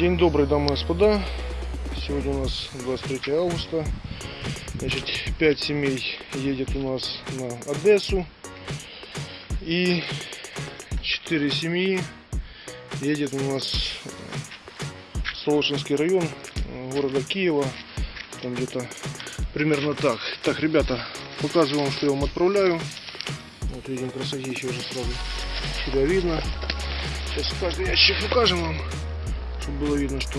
День добрый, дамы и господа. Сегодня у нас 23 августа. Значит, 5 семей едет у нас на Одессу. И 4 семьи едет у нас в Солошинский район города Киева. Там где-то примерно так. Так, ребята, показываю вам, что я вам отправляю. Вот видим, красотища уже сразу себя видно. Сейчас каждый ящик покажем вам, чтобы было видно, что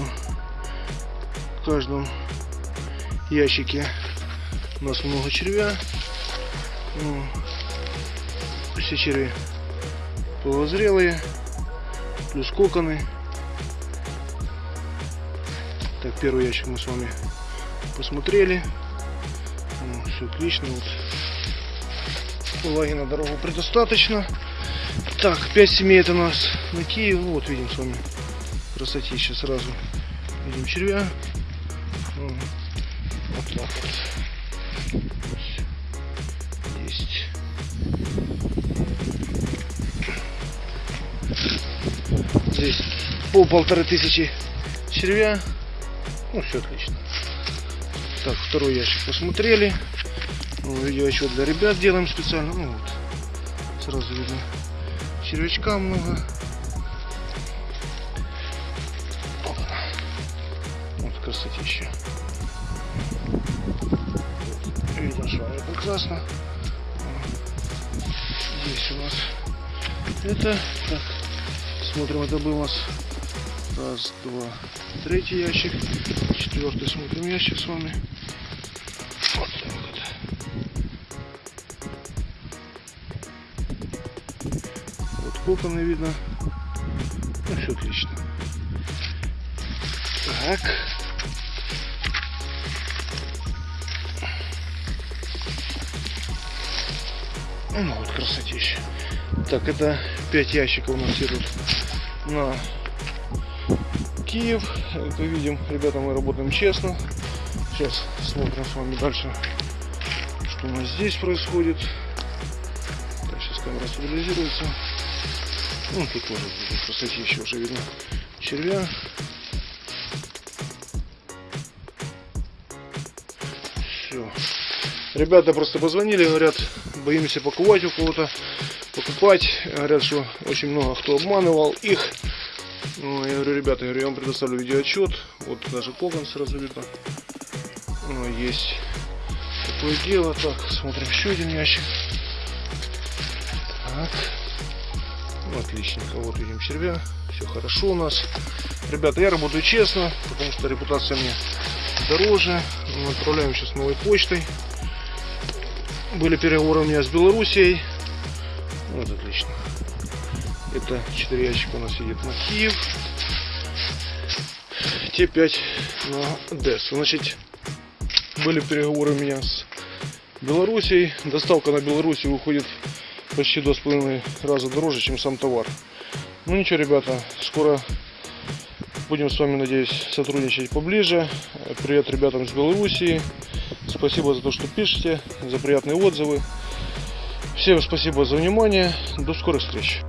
в каждом ящике у нас много червя. Ну, все черви полозрелые, плюс коконы. Так, первый ящик мы с вами посмотрели. Ну, все отлично. Вот. Влаги на дорогу предостаточно. Так, 5 семей это у нас на Киев. Вот видим с вами красотища сразу. Видим червя. Вот так вот. Есть. Здесь пол полторы тысячи червя. Ну, все отлично. Так, второй ящик посмотрели. Ну, еще для ребят делаем специально. Ну, вот. Сразу видно. Червячка много. Красотища. Видим с вами прекрасно. Здесь у нас это. Так, смотрим, это был у нас раз, два, третий ящик. Четвертый смотрим ящик с вами. Вот так вот. Вот коконы видно. Ну, все отлично. Так. Ну вот красотища. Так, это 5 ящиков у нас идут на Киев. Как видим, ребята, мы работаем честно. Сейчас смотрим с вами дальше, что у нас здесь происходит. Так, сейчас камера стабилизируется. Ну, тут тоже красотища уже видно червя. Все. Ребята просто позвонили, говорят, боимся покупать у кого-то, покупать. Говорят, что очень много кто обманывал их. Ну, я говорю, ребята, я, вам предоставлю видеоотчет. Вот даже кокон сразу видно. Ну, есть такое дело. Так, смотрим еще один ящик. Так. Ну, отличненько. Вот видим червя. Все хорошо у нас. Ребята, я работаю честно, потому что репутация мне дороже. Мы отправляем сейчас новой почтой. Были переговоры у меня с Белоруссией. Вот отлично. Это 4 ящика у нас едет на Киев. Те 5 на Одессу. Значит, были переговоры у меня с Белоруссией. Доставка на Белоруссию выходит почти два с половиной раза дороже, чем сам товар. Ну ничего, ребята, скоро будем с вами, надеюсь, сотрудничать поближе. Привет ребятам с Белоруссии. Спасибо за то, что пишете, за приятные отзывы. Всем спасибо за внимание. До скорых встреч.